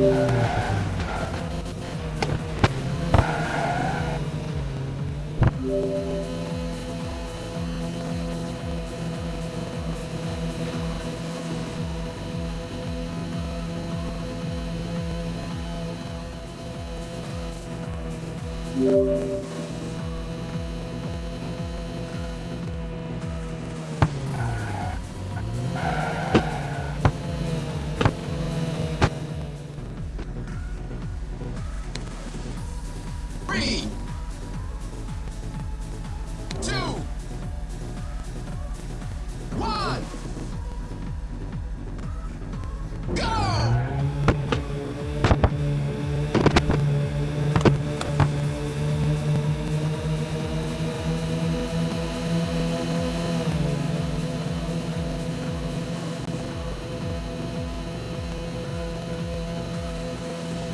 Yeah.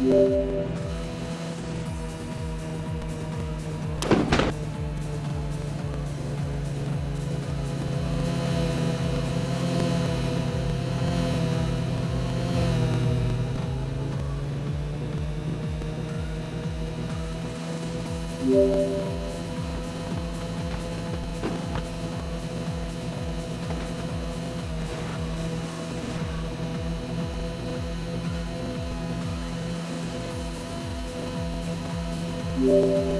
Yeah. Música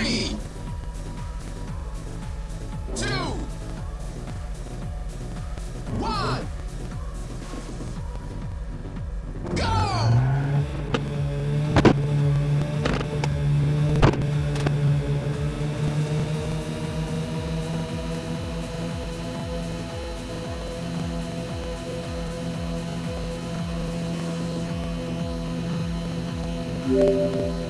Three, two, one, go! Yeah.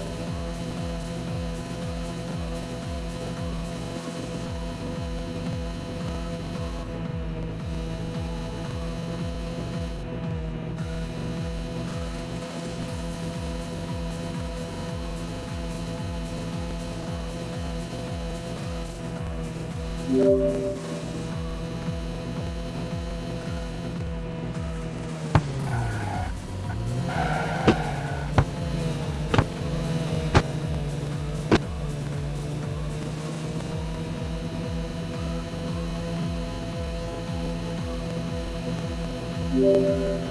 Música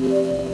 Yeah.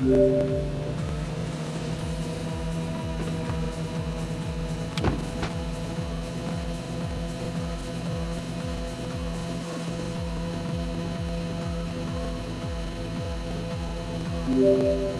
Thank yeah. you.